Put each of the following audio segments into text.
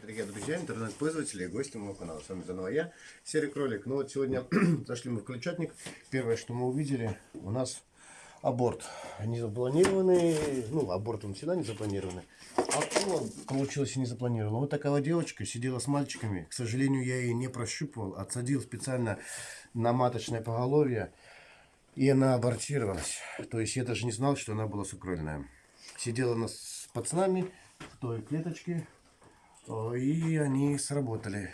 Дорогие друзья, интернет-пользователи и гости моего канала. С вами заново я, Серый Кролик. Ну вот сегодня зашли мы в крольчатник. Первое, что мы увидели, у нас аборт. Не запланированный, ну аборт он всегда не запланированный. А он получилось и не запланировано. Вот такая девочка сидела с мальчиками. К сожалению, я ее не прощупывал. Отсадил специально на маточное поголовье. И она абортировалась. То есть я даже не знал, что она была сукрольная. Сидела она с пацанами в той клеточке и они сработали.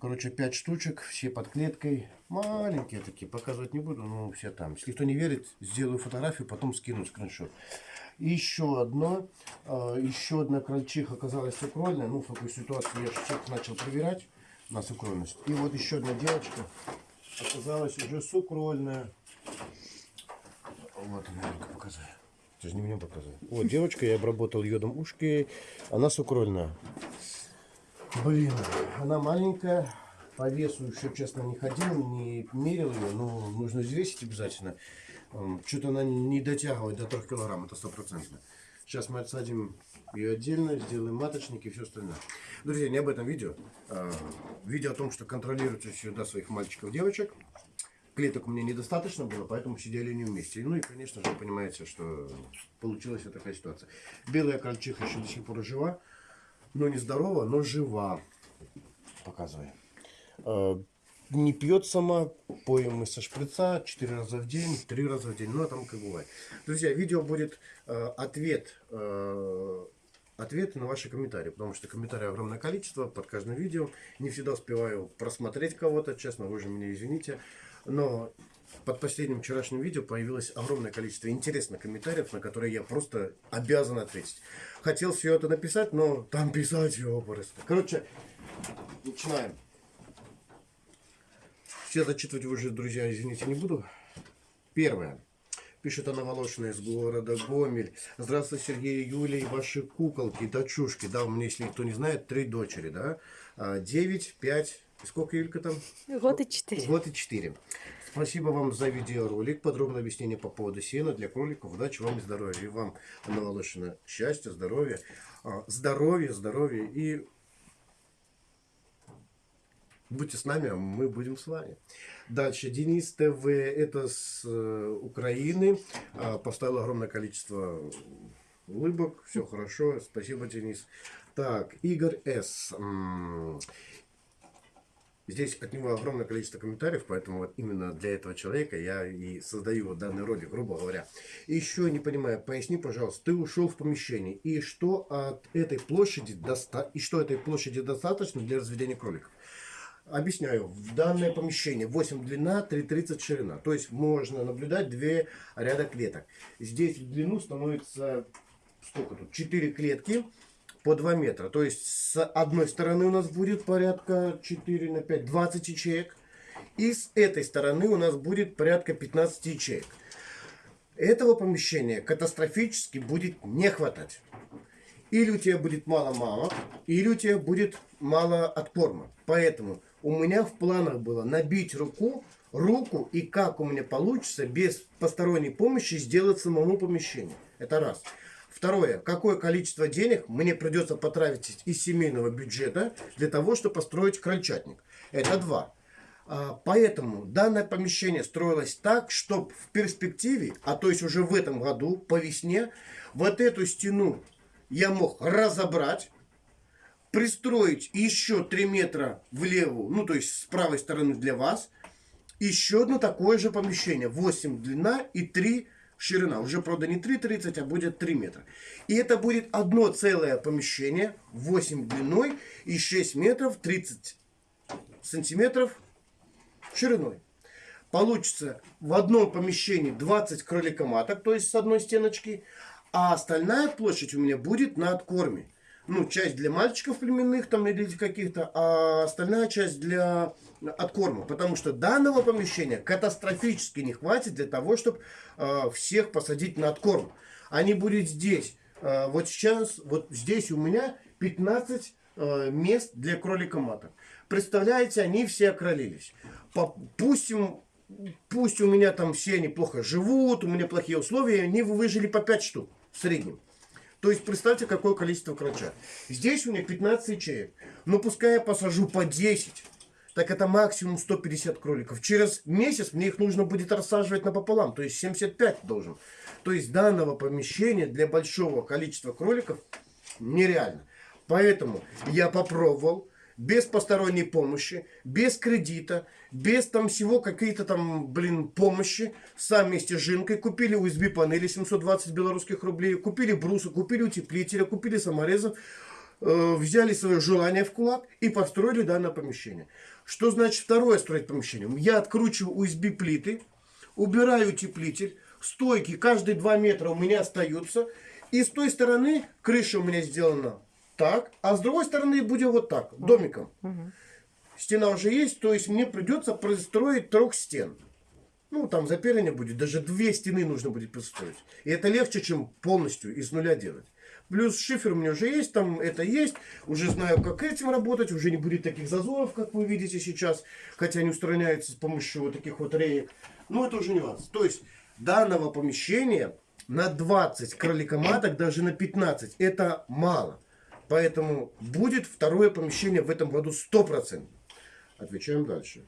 Короче, 5 штучек, все под клеткой. Маленькие такие, показывать не буду, но все там. Если кто не верит, сделаю фотографию, потом скину скриншот. Еще одно, а, еще одна крольчиха оказалась сукрольная. Ну, в такой ситуации я всех начал проверять на сукрольность. И вот еще одна девочка оказалась уже сукрольная. Вот она, я показываю. Ты же не мне показывай. Вот девочка, я обработал йодом ушки. Она сукрольная. Блин, она маленькая. По весу еще, честно, не ходил, не мерил ее. Но нужно взвесить обязательно. Что-то она не дотягивает до 3 килограмм, это стопроцентно. Сейчас мы отсадим ее отдельно, сделаем маточник и все остальное. Друзья, не об этом видео. А, видео о том, что контролируйте всегда своих мальчиков девочек клеток меня недостаточно было, поэтому сидели не вместе. Ну и, конечно же, понимаете, что получилась вот такая ситуация. Белая крольчиха еще до сих пор жива, но не здорова, но жива. Показывай. А, не пьет сама, поем мы со шприца 4 раза в день, 3 раза в день, ну а там как бывает. Друзья, видео будет э, ответ, э, ответы на ваши комментарии, потому что комментарий огромное количество под каждым видео. Не всегда успеваю просмотреть кого-то, честно, вы же меня извините. Но под последним вчерашним видео появилось огромное количество интересных комментариев, на которые я просто обязан ответить. Хотел все это написать, но там писать его просто. Короче, начинаем. Все зачитывать уже, друзья, извините, не буду. Первое. Пишет она Волошина из города Гомель. Здравствуйте, Сергей и Юлия, и ваши куколки, дочушки. Да, у меня, если кто не знает, три дочери, да. А, девять, пять, Сколько, Юлька, там? Год и четыре. Год и четыре. Спасибо вам за видеоролик. Подробное объяснение по поводу сена для кроликов. Удачи вам и здоровья. И вам, Анна Волошина, счастья, здоровья. А, здоровья, здоровья. И будьте с нами, а мы будем с вами. Дальше. Денис ТВ. Это с э, Украины. А, поставил огромное количество улыбок. Все хорошо. Спасибо, Денис. Так, Игорь С. Здесь от него огромное количество комментариев, поэтому вот именно для этого человека я и создаю вот данный ролик, грубо говоря. Еще не понимаю, поясни, пожалуйста, ты ушел в помещение, и что от этой площади доста... и что этой площади достаточно для разведения кроликов? Объясняю, в данное помещение 8 длина, 3,30 ширина. То есть можно наблюдать две ряда клеток. Здесь в длину становится сколько тут? 4 клетки по 2 метра. То есть с одной стороны у нас будет порядка 4 на 5, 20 ячеек. И с этой стороны у нас будет порядка 15 ячеек. Этого помещения катастрофически будет не хватать. Или у тебя будет мало мамок, или у тебя будет мало откорма. Поэтому у меня в планах было набить руку, руку и как у меня получится без посторонней помощи сделать самому помещение. Это раз. Второе. Какое количество денег мне придется потратить из семейного бюджета для того, чтобы построить крольчатник? Это два. А, поэтому данное помещение строилось так, чтобы в перспективе, а то есть уже в этом году, по весне, вот эту стену я мог разобрать, пристроить еще 3 метра влево, ну то есть с правой стороны для вас, еще одно такое же помещение, 8 длина и 3 ширина. Уже, правда, не 3,30, а будет 3 метра. И это будет одно целое помещение, 8 длиной и 6 метров 30 сантиметров шириной. Получится в одном помещении 20 кроликоматок, то есть с одной стеночки, а остальная площадь у меня будет на откорме ну, часть для мальчиков племенных там или каких-то, а остальная часть для откорма. Потому что данного помещения катастрофически не хватит для того, чтобы э, всех посадить на откорм. Они будут здесь. Э, вот сейчас, вот здесь у меня 15 э, мест для кролика маток. Представляете, они все окролились. Пусть, пусть у меня там все неплохо живут, у меня плохие условия, они выжили по 5 штук в среднем. То есть представьте, какое количество крольчат. Здесь у меня 15 ячеек. Но пускай я посажу по 10, так это максимум 150 кроликов. Через месяц мне их нужно будет рассаживать напополам, то есть 75 должен. То есть данного помещения для большого количества кроликов нереально. Поэтому я попробовал без посторонней помощи, без кредита, без там всего какие-то там, блин, помощи, сам вместе с Жинкой купили USB панели 720 белорусских рублей, купили брусы, купили утеплителя, купили саморезов, э, взяли свое желание в кулак и построили данное помещение. Что значит второе строить помещение? Я откручиваю USB плиты, убираю утеплитель, стойки каждые 2 метра у меня остаются, и с той стороны крыша у меня сделана так, а с другой стороны будет вот так, домиком. Стена уже есть, то есть мне придется простроить трех стен. Ну, там запиление будет, даже две стены нужно будет построить. И это легче, чем полностью из нуля делать. Плюс шифер у меня уже есть, там это есть. Уже знаю, как этим работать. Уже не будет таких зазоров, как вы видите сейчас. Хотя они устраняются с помощью вот таких вот реек. Но это уже нюанс. То есть, данного помещения на 20 кроликоматок, даже на 15, это мало. Поэтому будет второе помещение в этом году 100%. Отвечаем дальше.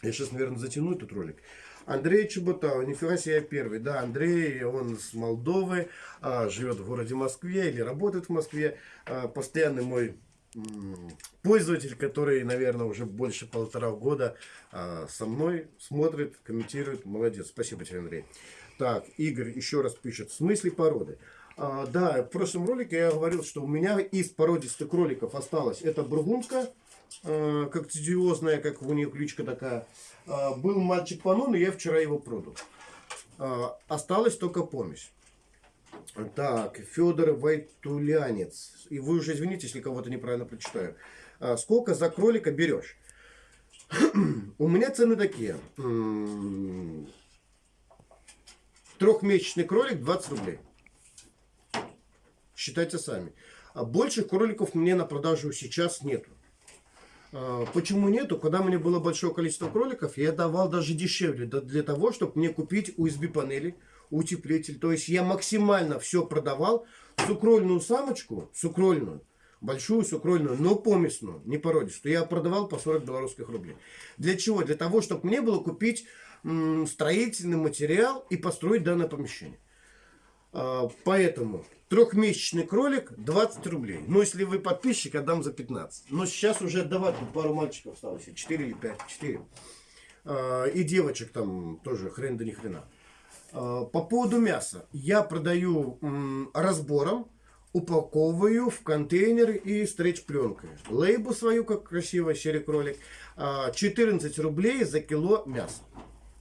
Я сейчас, наверное, затяну этот ролик. Андрей Чеботава, нифига себе я первый. Да, Андрей, он с Молдовы, а, живет в городе Москве или работает в Москве. А, постоянный мой пользователь, который, наверное, уже больше полтора года а, со мной смотрит, комментирует. Молодец. Спасибо тебе, Андрей. Так, Игорь еще раз пишет. В смысле породы? А, да, в прошлом ролике я говорил, что у меня из породистых кроликов осталось. Это бургундка, э, как тедиозная, как у нее кличка такая. Э, был мальчик Панон, и я вчера его продал. Э, осталась только помесь. Так, Федор Вайтулянец. И вы уже извините, если кого-то неправильно прочитаю. Сколько за кролика берешь? У меня цены такие. Трехмесячный кролик 20 рублей. Считайте сами. А больших кроликов мне на продажу сейчас нету. А, почему нету? Когда у меня было большое количество кроликов, я давал даже дешевле, для того, чтобы мне купить USB панели, утеплитель. То есть я максимально все продавал. Сукрольную самочку, сукрольную, большую сукрольную, но помесную, не породистую, я продавал по 40 белорусских рублей. Для чего? Для того, чтобы мне было купить строительный материал и построить данное помещение. А, поэтому Трехмесячный кролик 20 рублей. Но если вы подписчик, отдам за 15. Но сейчас уже отдавать пару мальчиков осталось. 4 или 5. 4. А, и девочек там тоже хрен да ни хрена. А, по поводу мяса. Я продаю разбором, упаковываю в контейнер и стретч пленкой. Лейбу свою, как красиво, серый кролик. 14 рублей за кило мяса.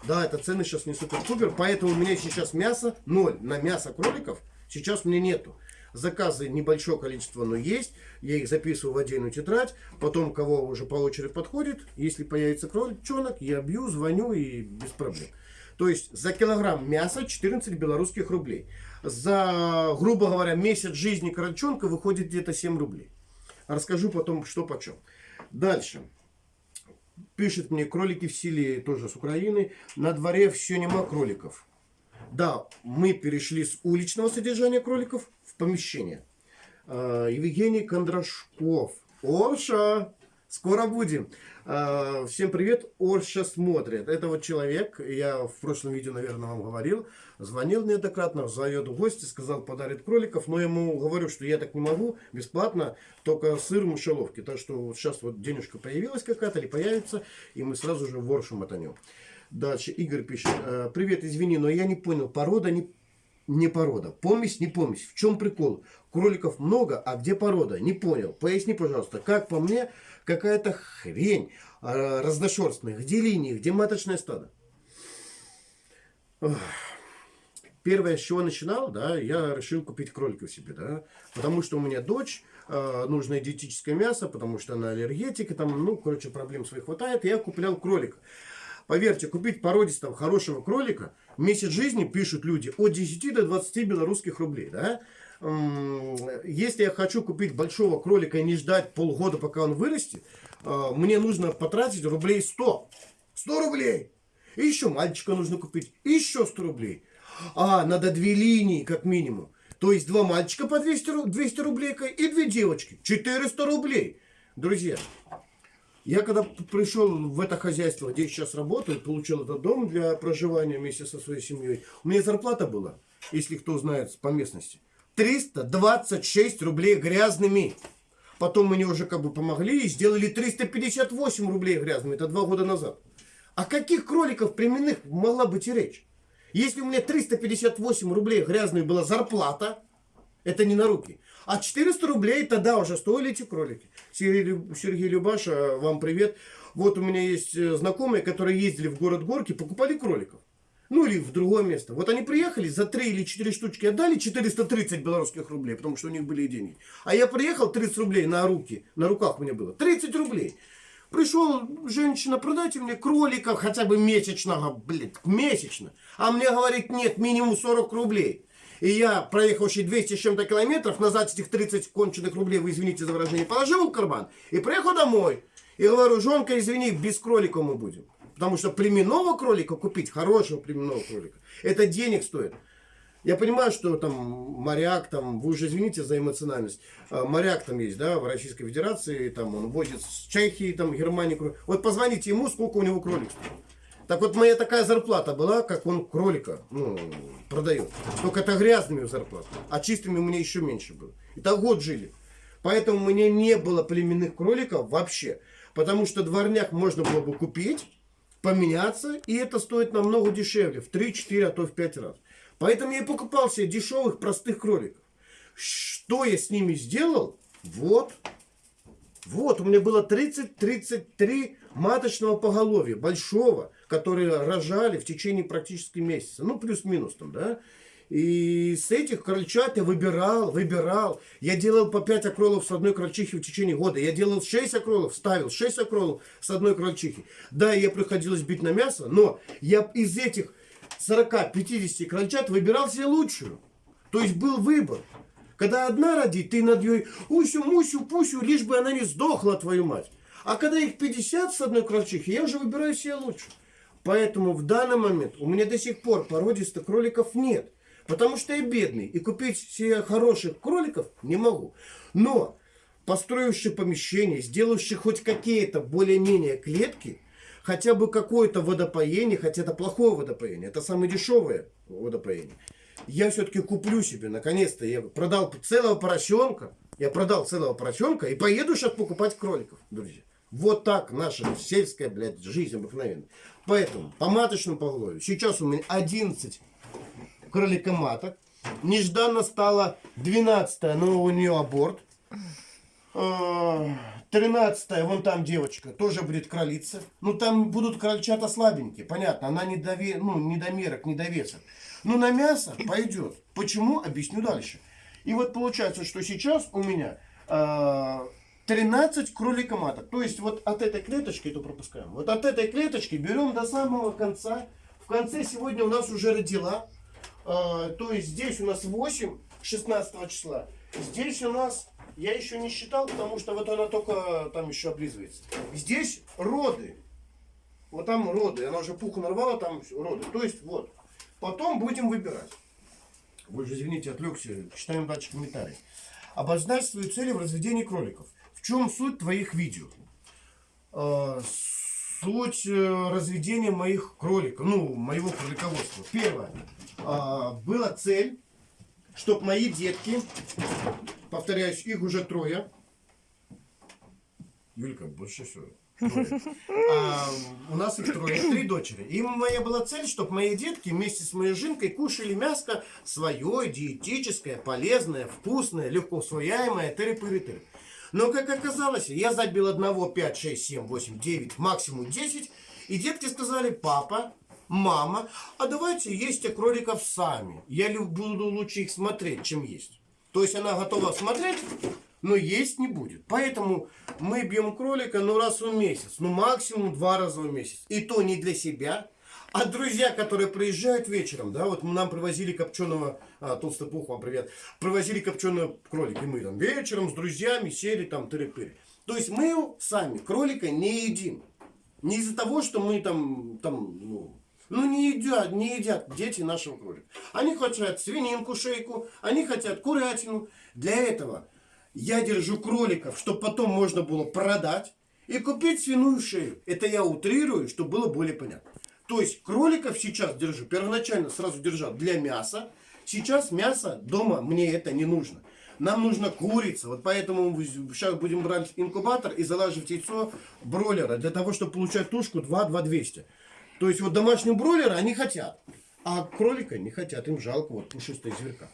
Да, это цены сейчас не супер-пупер, поэтому у меня сейчас мясо 0 на мясо кроликов – Сейчас мне нету. Заказы небольшое количество, но есть. Я их записываю в отдельную тетрадь. Потом, кого уже по очереди подходит, если появится кроличонок, я бью, звоню и без проблем. То есть за килограмм мяса 14 белорусских рублей. За, грубо говоря, месяц жизни крольчонка выходит где-то 7 рублей. Расскажу потом, что почем. Дальше. Пишет мне, кролики в селе, тоже с Украины. На дворе все нема кроликов. Да, мы перешли с уличного содержания кроликов в помещение. А, Евгений Кондрашков. Орша! Скоро будем. А, всем привет. Орша смотрит. Это вот человек, я в прошлом видео, наверное, вам говорил, звонил неоднократно, зовет в гости, сказал, подарит кроликов, но ему говорю, что я так не могу, бесплатно, только сыр в мышеловке. Так что вот сейчас вот денежка появилась какая-то или появится, и мы сразу же в Оршу мотанем. Дальше Игорь пишет. «Э, Привет, извини, но я не понял. Порода не, не порода. Помесь, не помесь. В чем прикол? Кроликов много, а где порода? Не понял. Поясни, пожалуйста. Как по мне, какая-то хрень э, разношерстная. Где линии, где маточное стадо? Первое, с чего начинал, да, я решил купить кроликов себе, да, потому что у меня дочь, э, нужно диетическое мясо, потому что она аллергетик, и там, ну, короче, проблем своих хватает, и я куплял кролика. Поверьте, купить породистого хорошего кролика, месяц жизни, пишут люди, от 10 до 20 белорусских рублей. Да? Если я хочу купить большого кролика и не ждать полгода, пока он вырастет, а, мне нужно потратить рублей 100. 100 рублей! И еще мальчика нужно купить, и еще 100 рублей. А, надо две линии, как минимум. То есть два мальчика по 200, ру- 200 рублей и две девочки. 400 рублей. Друзья, я когда пришел в это хозяйство, где я сейчас работаю, получил этот дом для проживания вместе со своей семьей, у меня зарплата была, если кто знает по местности, 326 рублей грязными. Потом мне уже как бы помогли и сделали 358 рублей грязными. Это два года назад. О каких кроликов племенных могла быть и речь? Если у меня 358 рублей грязной была зарплата, это не на руки. А 400 рублей тогда уже стоили эти кролики. Сергей Любаша, вам привет. Вот у меня есть э, знакомые, которые ездили в город Горки, покупали кроликов. Ну или в другое место. Вот они приехали, за 3 или 4 штучки отдали 430 белорусских рублей, потому что у них были деньги. А я приехал, 30 рублей на руки, на руках у меня было. 30 рублей. Пришел женщина, продайте мне кролика хотя бы месячного, блин, месячно. А мне говорит, нет, минимум 40 рублей. И я, проехавший 200 с чем-то километров, назад этих 30 конченых рублей, вы извините за выражение, положил в карман и приехал домой. И говорю, жонка, извини, без кролика мы будем. Потому что племенного кролика купить, хорошего племенного кролика, это денег стоит. Я понимаю, что там моряк, там, вы уже извините за эмоциональность, а, моряк там есть, да, в Российской Федерации, там он возит с Чехии, там, Германии. Вот позвоните ему, сколько у него кролик стоит. Так вот, моя такая зарплата была, как он кролика ну, продает. Только это грязными зарплата, а чистыми у меня еще меньше было. И так год жили. Поэтому у меня не было племенных кроликов вообще. Потому что дворняк можно было бы купить, поменяться, и это стоит намного дешевле, в 3-4, а то в 5 раз. Поэтому я и покупал себе дешевых, простых кроликов. Что я с ними сделал? Вот. Вот, у меня было 30-33 маточного поголовья, большого, которые рожали в течение практически месяца. Ну, плюс-минус там, да. И с этих крольчат я выбирал, выбирал. Я делал по 5 окролов с одной крольчихи в течение года. Я делал 6 окролов, ставил 6 окролов с одной крольчихи. Да, ей приходилось бить на мясо, но я из этих 40-50 крольчат выбирал себе лучшую. То есть был выбор. Когда одна родит, ты над ней усю, мусю, пусю, лишь бы она не сдохла, твою мать. А когда их 50 с одной крольчихи, я уже выбираю себе лучше. Поэтому в данный момент у меня до сих пор породистых кроликов нет. Потому что я бедный. И купить себе хороших кроликов не могу. Но построивший помещение, сделавший хоть какие-то более-менее клетки, хотя бы какое-то водопоение, хотя это плохое водопоение, это самое дешевое водопоение. Я все-таки куплю себе, наконец-то, я продал целого поросенка, я продал целого поросенка и поеду сейчас покупать кроликов, друзья. Вот так наша сельская, блядь, жизнь обыкновенная. Поэтому по маточному поголовью сейчас у меня 11 кроликоматок. Нежданно стало 12 но у нее аборт. 13 вон там девочка, тоже будет кролица. Ну, там будут крольчата слабенькие, понятно. Она не, дове... ну, недомерок, недовесок. Ну, на мясо пойдет. Почему? Объясню дальше. И вот получается, что сейчас у меня э, 13 кроликоматок. То есть вот от этой клеточки, это пропускаем, вот от этой клеточки берем до самого конца. В конце сегодня у нас уже родила. Э, то есть здесь у нас 8, 16 числа. Здесь у нас, я еще не считал, потому что вот она только там еще облизывается. Здесь роды. Вот там роды. Она уже пуху нарвала, там роды. То есть вот. Потом будем выбирать. Вы же, извините, отвлекся. Читаем дальше комментарии. Обозначь свои цели в разведении кроликов. В чем суть твоих видео? Э, Суть э, разведения моих кроликов, ну, моего кролиководства. Первое. А, Была цель, чтобы мои детки, повторяюсь, их уже трое. Юлька, больше всего. А, у нас их трое, три дочери. И моя была цель, чтобы мои детки вместе с моей жинкой кушали мяско свое, диетическое, полезное, вкусное, легко усвояемое, тыры-пыры-тыры. Но, как оказалось, я забил одного 5, 6, 7, 8, 9, максимум 10. И детки сказали, папа, мама, а давайте есть кроликов сами. Я буду лучше их смотреть, чем есть. То есть она готова смотреть, но есть не будет. Поэтому мы бьем кролика ну раз в месяц, ну максимум два раза в месяц. И то не для себя, а друзья, которые приезжают вечером, да, вот нам привозили копченого, а, толстопух, вам привет, привозили копченого кролика, и мы там вечером с друзьями сели там тыры-пыры. То есть мы сами кролика не едим. Не из-за того, что мы там, там, ну, Ну не едят, не едят дети нашего кролика. Они хотят свининку, шейку, они хотят курятину. Для этого я держу кроликов, чтобы потом можно было продать и купить свиную шею. Это я утрирую, чтобы было более понятно. То есть кроликов сейчас держу, первоначально сразу держал для мяса. Сейчас мясо дома мне это не нужно. Нам нужна курица. Вот поэтому сейчас будем брать инкубатор и залаживать яйцо бройлера. Для того, чтобы получать тушку 2-2-200. То есть вот домашние бройлеры они хотят. А кролика не хотят. Им жалко вот пушистая зверка.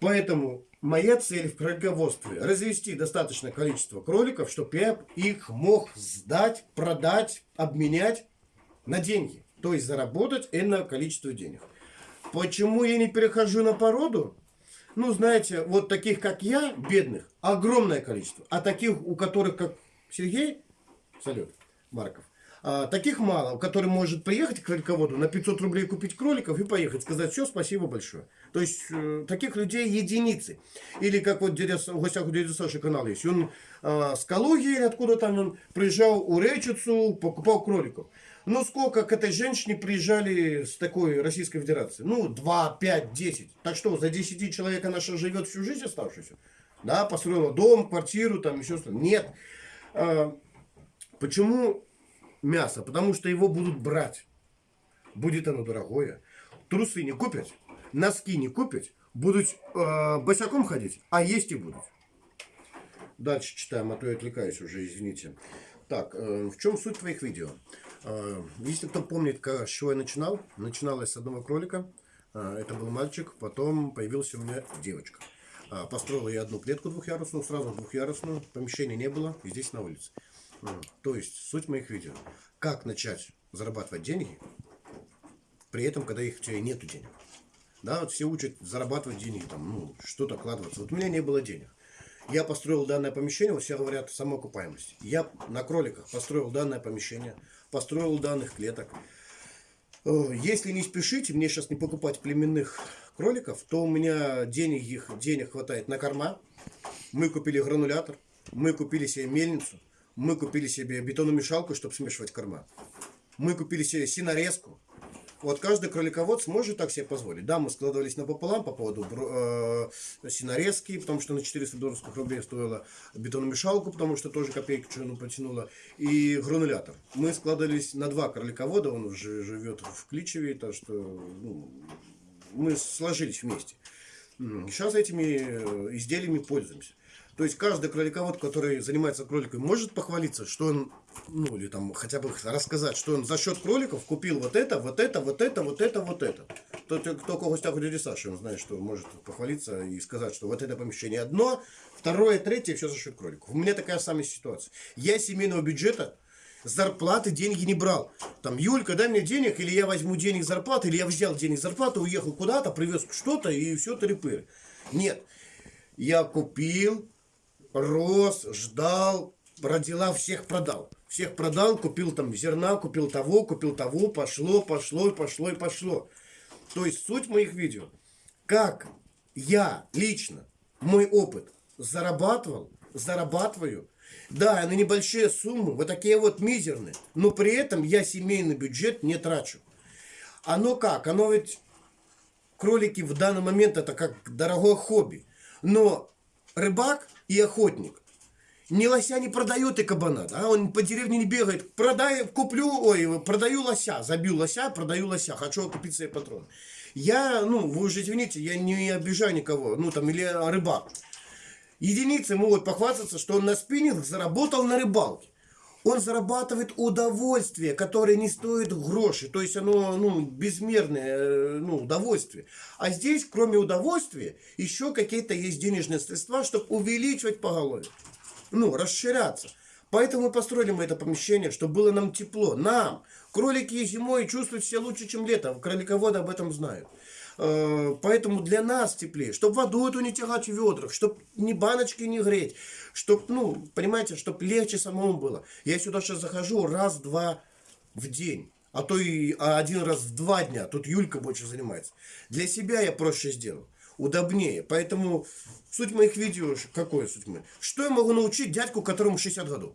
Поэтому моя цель в кролиководстве развести достаточное количество кроликов, чтобы я их мог сдать, продать, обменять на деньги. То есть заработать энное количество денег. Почему я не перехожу на породу? Ну, знаете, вот таких, как я, бедных, огромное количество. А таких, у которых, как Сергей, салют, Марков, а, таких мало, который может приехать к кролиководу на 500 рублей купить кроликов и поехать, сказать все, спасибо большое. То есть, э, таких людей единицы. Или как вот в гостях у дяди Саши канал есть. Он э, с Калуги откуда там он приезжал у Речицу, покупал кроликов. Ну, сколько к этой женщине приезжали с такой Российской Федерации? Ну, 2, 5, 10. Так что, за 10 человек она что, живет всю жизнь оставшуюся? Да, построила дом, квартиру, там еще что-то. Нет. А, почему мясо? Потому что его будут брать. Будет оно дорогое. Трусы не купят, носки не купят, будут э, босиком ходить, а есть и будут. Дальше читаем, а то я отвлекаюсь уже, извините. Так, э, в чем суть твоих видео? Э, если кто помнит, как, с чего я начинал, начинал я с одного кролика. Э, это был мальчик, потом появился у меня девочка. Э, построил я одну клетку двухъярусную, сразу двухъярусную, помещения не было, и здесь на улице. То есть, суть моих видео. Как начать зарабатывать деньги, при этом, когда их у тебя нету денег. Да, вот все учат зарабатывать деньги, там, ну, что-то вкладываться. Вот у меня не было денег. Я построил данное помещение, вот все говорят самоокупаемость. Я на кроликах построил данное помещение, построил данных клеток. Э, если не спешите, мне сейчас не покупать племенных кроликов, то у меня денег, их, денег хватает на корма. Мы купили гранулятор, мы купили себе мельницу, мы купили себе бетономешалку, чтобы смешивать корма. Мы купили себе синорезку, вот каждый кроликовод сможет так себе позволить. Да, мы складывались напополам по поводу э, синорезки, потому что на 400 долларских рублей стоила бетономешалку, потому что тоже копейки что-то потянула, и гранулятор. Мы складывались на два кроликовода, он уже живет в Кличеве, так что ну, мы сложились вместе. Сейчас этими э, изделиями пользуемся. То есть каждый кроликовод, который занимается кроликами, может похвалиться, что он, ну или там хотя бы рассказать, что он за счет кроликов купил вот это, вот это, вот это, вот это, вот это. Тот, кто в гостях у дяди Саши, он знает, что может похвалиться и сказать, что вот это помещение одно, второе, третье, все за счет кроликов. У меня такая самая ситуация. Я семейного бюджета зарплаты деньги не брал. Там, Юлька, дай мне денег, или я возьму денег зарплаты, или я взял денег зарплаты, уехал куда-то, привез что-то, и все трепыры. Нет. Я купил, рос, ждал, родила, всех продал. Всех продал, купил там зерна, купил того, купил того, пошло, пошло, пошло и пошло. То есть суть моих видео, как я лично, мой опыт зарабатывал, зарабатываю, да, на небольшие суммы, вот такие вот мизерные, но при этом я семейный бюджет не трачу. Оно как? Оно ведь, кролики в данный момент это как дорогое хобби. Но рыбак и охотник. Ни лося не продает и кабана, да? он по деревне не бегает. Продай, куплю, ой, продаю лося, забил лося, продаю лося, хочу купить себе патрон. Я, ну, вы уже извините, я не обижаю никого, ну, там, или рыбак. Единицы могут похвастаться, что он на спиннинг заработал на рыбалке он зарабатывает удовольствие, которое не стоит гроши. То есть оно ну, безмерное э, ну, удовольствие. А здесь, кроме удовольствия, еще какие-то есть денежные средства, чтобы увеличивать поголовье. Ну, расширяться. Поэтому мы построили мы это помещение, чтобы было нам тепло. Нам. Кролики зимой чувствуют себя лучше, чем летом. Кролиководы об этом знают. Э, поэтому для нас теплее, чтобы воду эту не тягать в ведрах, чтобы ни баночки не греть, чтобы, ну, понимаете, чтобы легче самому было. Я сюда сейчас захожу раз-два в день, а то и один раз в два дня. Тут Юлька больше занимается. Для себя я проще сделал, удобнее. Поэтому суть моих видео, какое суть моих? Что я могу научить дядьку, которому 60 годов?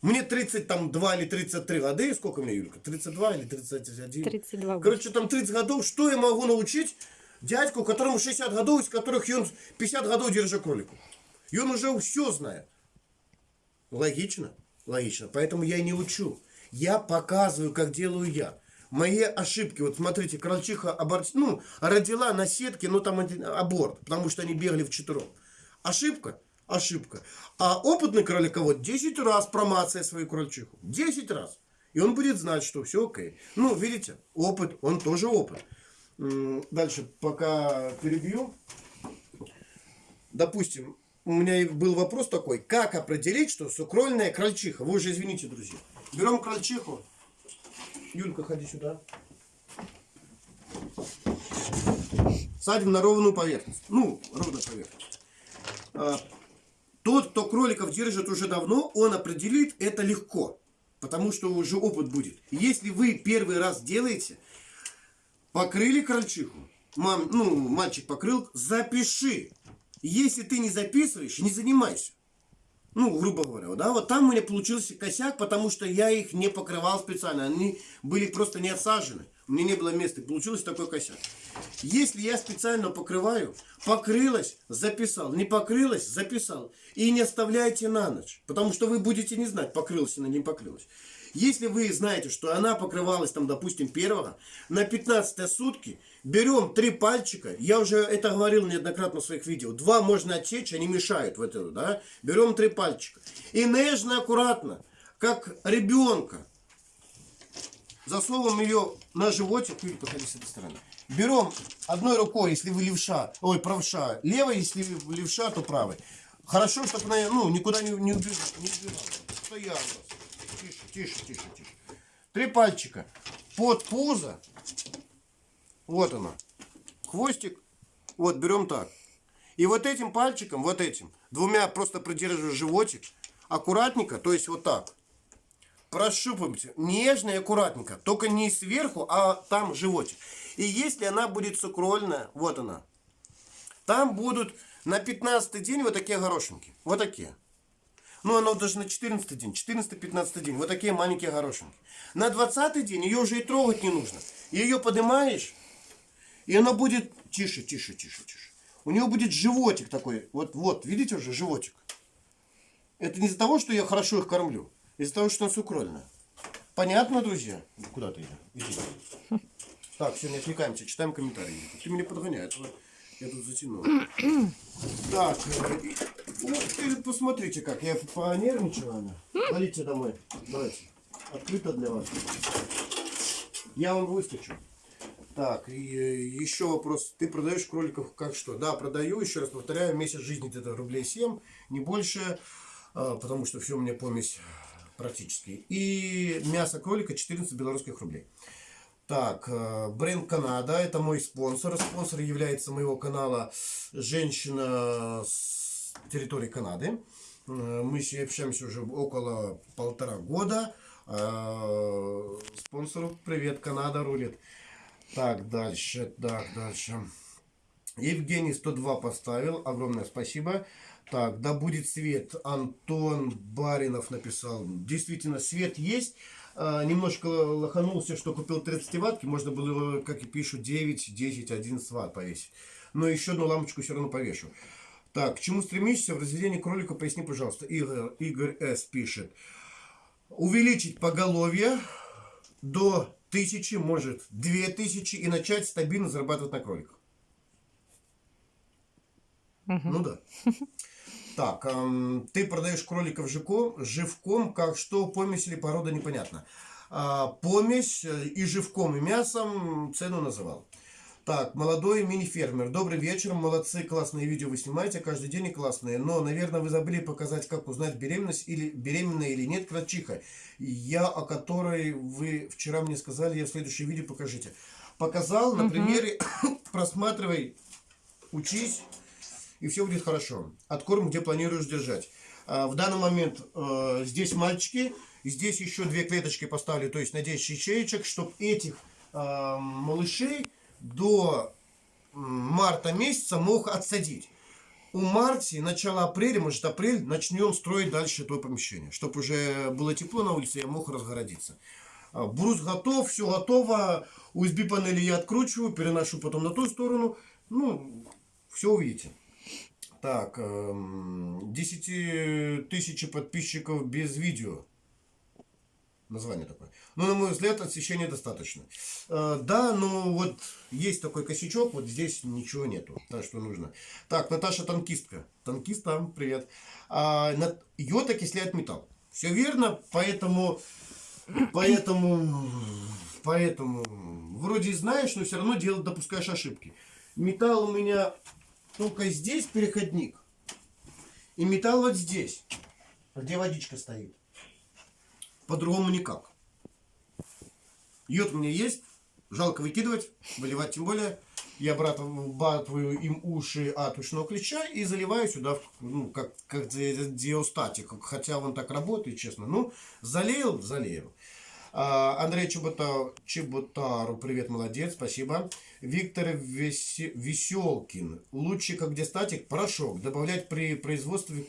Мне 32 или 33 года, сколько мне, Юлька? 32 или 31? 32 года. Короче, там 30 годов, что я могу научить дядьку, которому 60 годов, из которых он 50 годов держит кролику? И он уже все знает. Логично? Логично. Поэтому я и не учу. Я показываю, как делаю я. Мои ошибки, вот смотрите, крольчиха аборт, ну, родила на сетке, ну там один аборт, потому что они бегали в четвером. Ошибка? Ошибка. А опытный кроликовод 10 раз промацает свою крольчиху. 10 раз. И он будет знать, что все окей. Ну, видите, опыт, он тоже опыт. Дальше, пока перебью. Допустим, у меня был вопрос такой, как определить, что сукрольная крольчиха? Вы уже извините, друзья. Берем крольчиху. Юлька, ходи сюда. Садим на ровную поверхность. Ну, ровная поверхность. Тот, кто кроликов держит уже давно, он определит это легко. Потому что уже опыт будет. Если вы первый раз делаете, покрыли крольчиху, мам, ну, мальчик покрыл, запиши. Если ты не записываешь, не занимайся. Ну, грубо говоря, да, вот там у меня получился косяк, потому что я их не покрывал специально. Они были просто не отсажены. Меня не было места. Получился такой косяк. Если я специально покрываю, покрылась, записал. Не покрылась, записал. И не оставляйте на ночь. Потому что вы будете не знать, покрылась она, не покрылась. Если вы знаете, что она покрывалась, там, допустим, первого, на 15 сутки берем три пальчика, я уже это говорил неоднократно в своих видео, два можно отсечь, они мешают в это, да, берем три пальчика. И нежно, аккуратно, как ребенка, засовываем ее на животик, Юрий, подходи с этой стороны. Берем одной рукой, если вы левша, ой, правша, левой, если вы левша, то правой. Хорошо, чтобы она ну, никуда не, не убежала. Не убежала. Тише, тише, тише, тише. Три пальчика под пузо. Вот оно. Хвостик. Вот, берем так. И вот этим пальчиком, вот этим, двумя просто придерживаю животик, аккуратненько, то есть вот так. Прощупывайте. Нежно и аккуратненько. Только не сверху, а там животик. И если она будет сукрольная, вот она. Там будут на 15 день вот такие горошинки. Вот такие. Ну, оно даже на 14 день, 14-15 день. Вот такие маленькие горошинки. На 20 день ее уже и трогать не нужно. Ее поднимаешь, и она будет... Тише, тише, тише, тише. У нее будет животик такой. Вот, вот, видите уже животик? Это не из-за того, что я хорошо их кормлю. Из-за того, что она сукрольная. Понятно, друзья? Куда ты? Иди. Так, все, не отвлекаемся, читаем комментарии. Ты меня подгоняешь. Я тут затянул. Так, э, вот, посмотрите, как я понервничала. Она. Валите домой. Давайте. Открыто для вас. Я вам выстучу. Так, и еще вопрос. Ты продаешь кроликов как что? Да, продаю, еще раз повторяю, месяц жизни это рублей 7, не больше, а, потому что все у меня помесь практически. И мясо кролика 14 белорусских рублей. Так, э, бренд Канада, это мой спонсор. Спонсор является моего канала женщина с территории Канады. Э, мы с ней общаемся уже около полтора года. Э, спонсору привет, Канада рулит. Так, дальше, так, дальше. Евгений 102 поставил, огромное спасибо. Так, да будет свет, Антон Баринов написал. Действительно, свет есть. А, немножко лоханулся, что купил 30 ватки, можно было, как и пишут, 9, 10, 11 ватт повесить. Но еще одну лампочку все равно повешу. Так, к чему стремишься в разведении кролика, поясни, пожалуйста. Игорь, Игорь С. пишет. Увеличить поголовье до тысячи, может, две тысячи и начать стабильно зарабатывать на кроликах. Угу. Ну да. Так, эм, ты продаешь кроликов живком, живком, как что, помесь или порода, непонятно. А, помесь э, и живком, и мясом цену называл. Так, молодой мини-фермер. Добрый вечер, молодцы, классные видео вы снимаете, каждый день классные. Но, наверное, вы забыли показать, как узнать беременность или беременная или нет крольчиха. Я, о которой вы вчера мне сказали, я в следующем видео покажите. Показал, на примере, просматривай, учись и все будет хорошо. Откорм, где планируешь держать. А, в данный момент э, здесь мальчики, здесь еще две клеточки поставили, то есть на 10 ячеечек, чтобы этих э, малышей до марта месяца мог отсадить. у марте, начало апреля, может апрель, начнем строить дальше то помещение. Чтобы уже было тепло на улице, я мог разгородиться. А, брус готов, все готово. USB панели я откручиваю, переношу потом на ту сторону. Ну, все увидите. Так, 10 эм, тысяч подписчиков без видео. Название такое. Но, на мой взгляд, освещения достаточно. Э, да, но вот есть такой косячок, вот здесь ничего нету. Так что нужно. Так, Наташа танкистка. Танкист там, привет. А, йод окисляет металл. Все верно, поэтому, поэтому, поэтому, вроде знаешь, но все равно делать допускаешь ошибки. Металл у меня только здесь переходник. И металл вот здесь, где водичка стоит. По-другому никак. Йод у меня есть. Жалко выкидывать, выливать тем более. Я обрабатываю им уши от ушного ключа и заливаю сюда, ну, как, как диостатик. Хотя он так работает, честно. Ну, залил, залил. А, Андрей Чебота, Чеботару, привет, молодец, спасибо. Виктор Веселкин, лучше как диастатик порошок, добавлять при производстве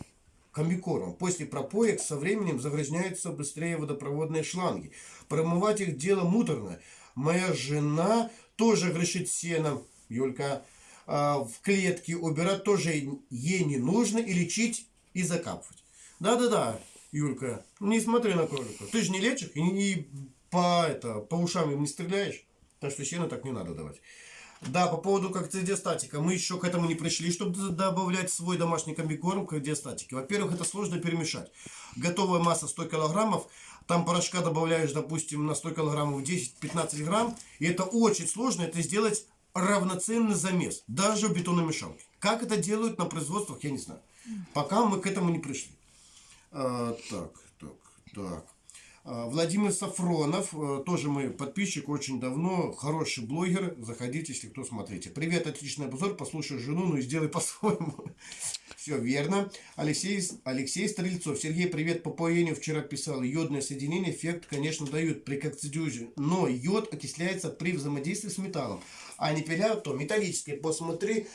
комбикормом. После пропоек со временем загрязняются быстрее водопроводные шланги. Промывать их дело муторно. Моя жена тоже грешит сеном, Юлька, а, в клетке убирать тоже ей не нужно и лечить и закапывать. Да-да-да, Юлька, не смотри на кролика. Ты же не лечишь и, и по, это, по ушам им не стреляешь. Так что сено так не надо давать. Да, по поводу как диастатика. Мы еще к этому не пришли, чтобы добавлять свой домашний комбикорм к диастатике. Во-первых, это сложно перемешать. Готовая масса 100 килограммов. Там порошка добавляешь, допустим, на 100 килограммов 10-15 грамм. И это очень сложно. Это сделать равноценный замес. Даже в бетономешалке. Как это делают на производствах, я не знаю. Пока мы к этому не пришли. А, так, так, так. А, Владимир Сафронов, э, тоже мой подписчик, очень давно, хороший блогер, заходите, если кто смотрите. Привет, отличный обзор, послушай жену, ну и сделай по-своему. Все верно. Алексей, Алексей Стрельцов, Сергей, привет, по поению вчера писал, йодное соединение эффект, конечно, дают при кокцидиозе, но йод окисляется при взаимодействии с металлом, а не пиляют то металлический. Посмотри,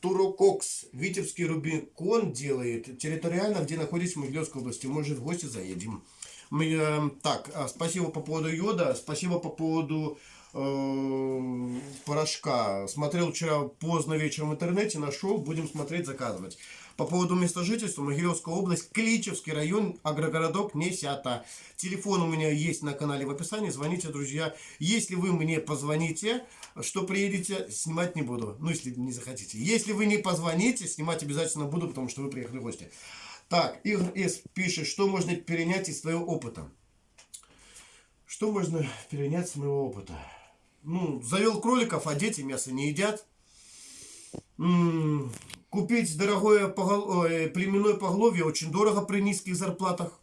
Турококс, Витебский Рубикон делает, территориально, где находится в Могилевской области, может в гости заедем. Мы, э, так, а, спасибо по поводу йода, спасибо по поводу э, порошка. Смотрел вчера поздно вечером в интернете, нашел, будем смотреть, заказывать. По поводу места жительства, Могилевская область, Кличевский район, агрогородок Несята. Телефон у меня есть на канале в описании, звоните, друзья. Если вы мне позвоните, что приедете, снимать не буду, ну если не захотите. Если вы не позвоните, снимать обязательно буду, потому что вы приехали в гости. Так, Игорь С. пишет, что можно перенять из своего опыта. Что можно перенять с моего опыта? Ну, завел кроликов, а дети мясо не едят. Купить дорогое погол... Племенное поголовье очень дорого при низких зарплатах.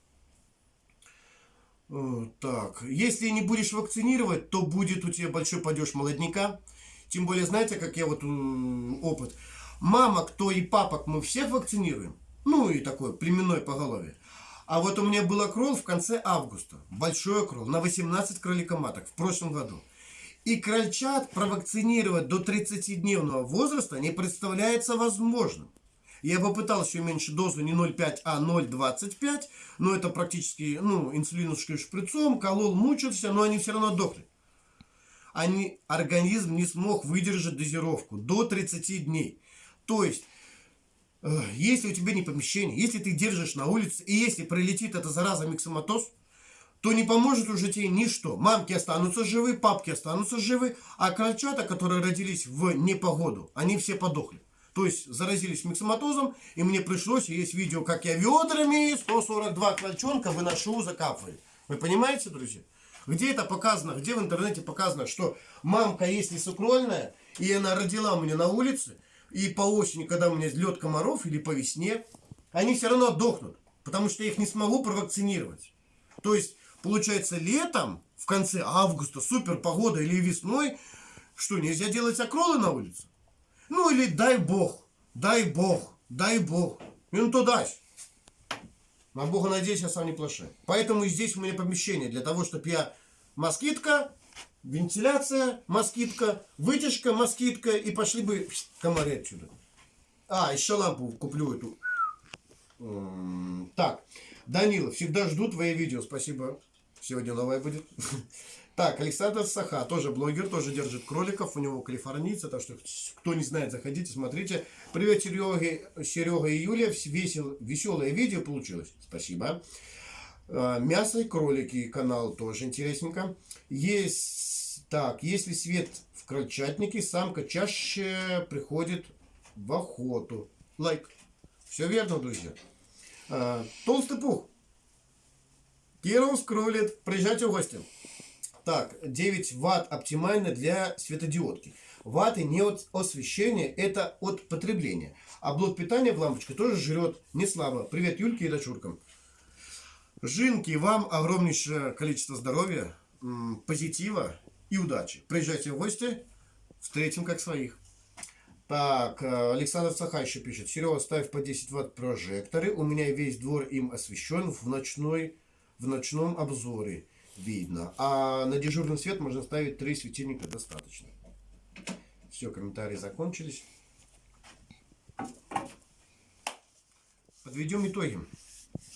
Так, если не будешь вакцинировать, то будет у тебя большой падеж молодняка. Тем более, знаете, как я вот опыт. Мама, кто и папок мы всех вакцинируем. Ну и такое племенное поголовье. А вот у меня был окрол в конце августа. Большой окрол на 18 кроликоматок в прошлом году. И крольчат провакцинировать до 30-дневного возраста не представляется возможным. Я попытался уменьшить дозу не 0,5, а 0,25, но это практически, ну, инсулиновским шприцом, колол, мучился, но они все равно дохли. Они, организм не смог выдержать дозировку до 30 дней. То есть, если у тебя не помещение, если ты держишь на улице, и если прилетит эта зараза миксоматоз, то не поможет уже тебе ничто. Мамки останутся живы, папки останутся живы, а крольчата, которые родились в непогоду, они все подохли. То есть заразились миксоматозом, и мне пришлось, есть видео, как я ведрами 142 крольчонка выношу, закапываю. Вы понимаете, друзья? Где это показано, где в интернете показано, что мамка, если сукрольная, и она родила меня на улице, и по осени, когда у меня лед комаров, или по весне, они все равно отдохнут, потому что я их не смогу провакцинировать. То есть, получается, летом, в конце августа, супер погода, или весной, что, нельзя делать окролы на улице? Ну, или дай бог, дай бог, дай бог. И ну, то дай. На Бога надеюсь, я сам не плашаю. Поэтому и здесь у меня помещение, для того, чтобы я москитка, вентиляция, москитка, вытяжка, москитка, и пошли бы комары отсюда. А, еще лампу куплю эту. Так, Данила, всегда жду твои видео. Спасибо. Сегодня новое будет. Так, Александр Саха, тоже блогер, тоже держит кроликов, у него калифорнийцы, так что кто не знает, заходите, смотрите. Привет, Серега, Серега и Юлия, весел, веселое видео получилось. Спасибо. А, Мясо и кролики канал тоже интересненько. Есть, так, если свет в крольчатнике, самка чаще приходит в охоту. Лайк. Все верно, друзья. А, Толстый пух. Киров скролит. Приезжайте в гости. Так, 9 ватт оптимально для светодиодки. Ватты не от освещения, это от потребления. А блок питания в лампочке тоже жрет не слабо. Привет, Юльке и дочуркам. Жинки, вам огромнейшее количество здоровья, позитива и удачи. Приезжайте в гости, встретим как своих. Так, э, Александр Саха еще пишет. Серега, ставь по 10 ватт прожекторы. У меня весь двор им освещен в, ночной, в ночном обзоре. Видно. А на дежурный свет можно ставить 3 светильника достаточно. Все, комментарии закончились. Подведем итоги.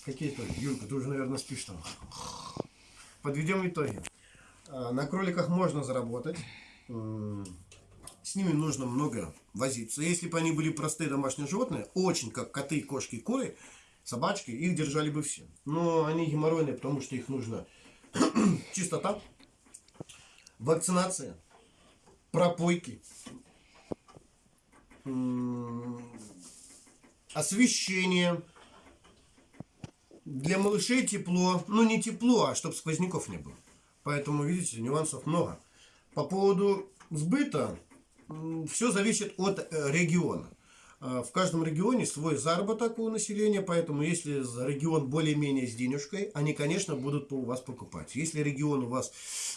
Какие итоги? Юлька, ты уже, наверное, спишь там. Подведем итоги. А, На кроликах можно заработать. С ними нужно много возиться. Если бы они были простые домашние животные, очень как коты, кошки, куры, собачки, их держали бы все. Но они геморройные, потому что их нужно чистота, вакцинация, пропойки, освещение. Для малышей тепло. Ну, не тепло, а чтобы сквозняков не было. Поэтому, видите, нюансов много. По поводу сбыта, все зависит от э, региона. Э, В каждом регионе свой заработок у населения, поэтому если регион более-менее с денежкой, они, конечно, будут у вас покупать. Если регион у вас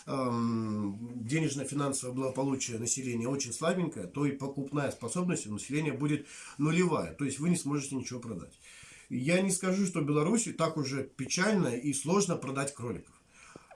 эм, денежно-финансовое благополучие населения очень слабенькое, то и покупная способность у населения будет нулевая. То есть вы не сможете ничего продать. Я не скажу, что в Беларуси так уже печально и сложно продать кроликов.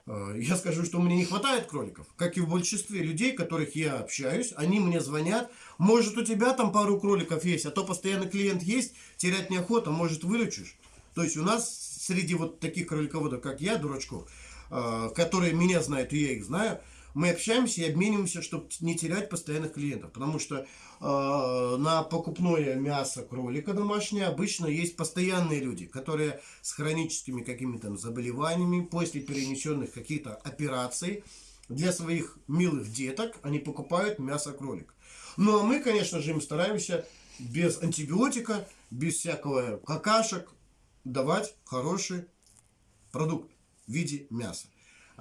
Э, Я скажу, что мне не хватает кроликов. Как и в большинстве людей, которых я общаюсь, они мне звонят. Может, у тебя там пару кроликов есть, а то постоянно клиент есть, терять неохота, может, выручишь. То есть у нас среди вот таких кролиководов, как я, дурачков, э, которые меня знают, и я их знаю, мы общаемся и обмениваемся, чтобы не терять постоянных клиентов. Потому что э, на покупное мясо кролика домашнее обычно есть постоянные люди, которые с хроническими какими-то заболеваниями, после перенесенных каких-то операций, для своих милых деток они покупают мясо кролика. Ну а мы, конечно же, им стараемся без антибиотика, без всякого какашек давать хороший продукт в виде мяса.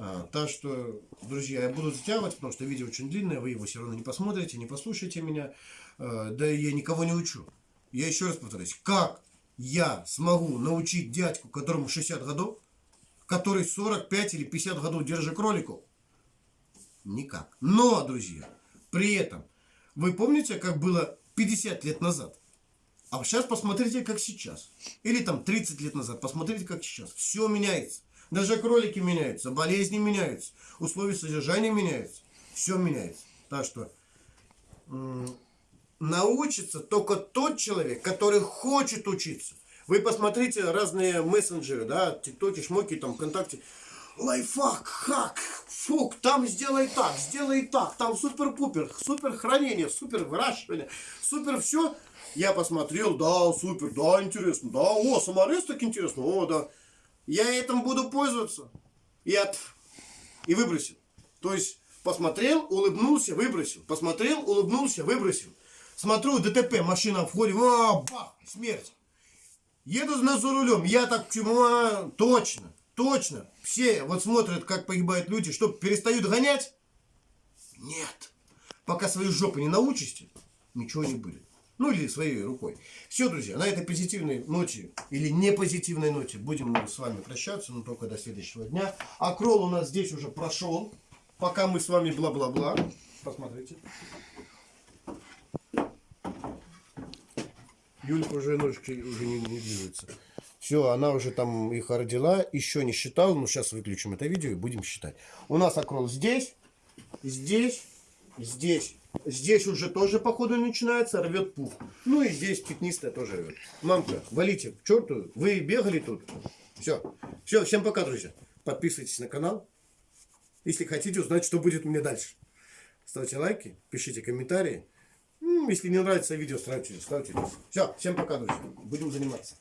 А, так что, друзья, я буду затягивать, потому что видео очень длинное, вы его все равно не посмотрите, не послушаете меня. А, да и я никого не учу. Я еще раз повторюсь, как я смогу научить дядьку, которому 60 годов, который 45 или 50 годов держит кроликов? Никак. Но, друзья, при этом, вы помните, как было 50 лет назад? А сейчас посмотрите, как сейчас. Или там 30 лет назад, посмотрите, как сейчас. Все меняется. Даже кролики меняются, болезни меняются, условия содержания меняются. Все меняется. Так что научится только тот человек, который хочет учиться. Вы посмотрите разные мессенджеры, да, тиктоки, шмоки, там, ВКонтакте. Лайфхак, хак, фук, там сделай так, сделай так, там супер-пупер, супер хранение, супер выращивание, супер все. Я посмотрел, да, супер, да, интересно, да, о, саморез так интересно, о, да. Я этим буду пользоваться. И, от... и выбросил. То есть посмотрел, улыбнулся, выбросил. Посмотрел, улыбнулся, выбросил. Смотрю, ДТП, машина входит, а, бах, смерть. Еду за рулем, я так чему, а, точно, точно. Все вот смотрят, как погибают люди, что перестают гонять? Нет. Пока свои жопы не научите, ничего не будет. Ну или своей рукой. Все, друзья, на этой позитивной ноте или не позитивной ноте будем с вами прощаться, но только до следующего дня. А кролл у нас здесь уже прошел. Пока мы с вами бла-бла-бла. Посмотрите. Юлька уже ножки уже не, не двигается. Все, она уже там их родила, еще не считала, но сейчас выключим это видео и будем считать. У нас окрол здесь, здесь, здесь Здесь уже тоже, походу, начинается, рвет пух. Ну и здесь пятнистая тоже рвет. Мамка, валите к черту. Вы бегали тут. Все. Все, всем пока, друзья. Подписывайтесь на канал. Если хотите узнать, что будет меня дальше. Ставьте лайки, пишите комментарии. Если не нравится видео, ставьте, ставьте. Все, всем пока, друзья. Будем заниматься.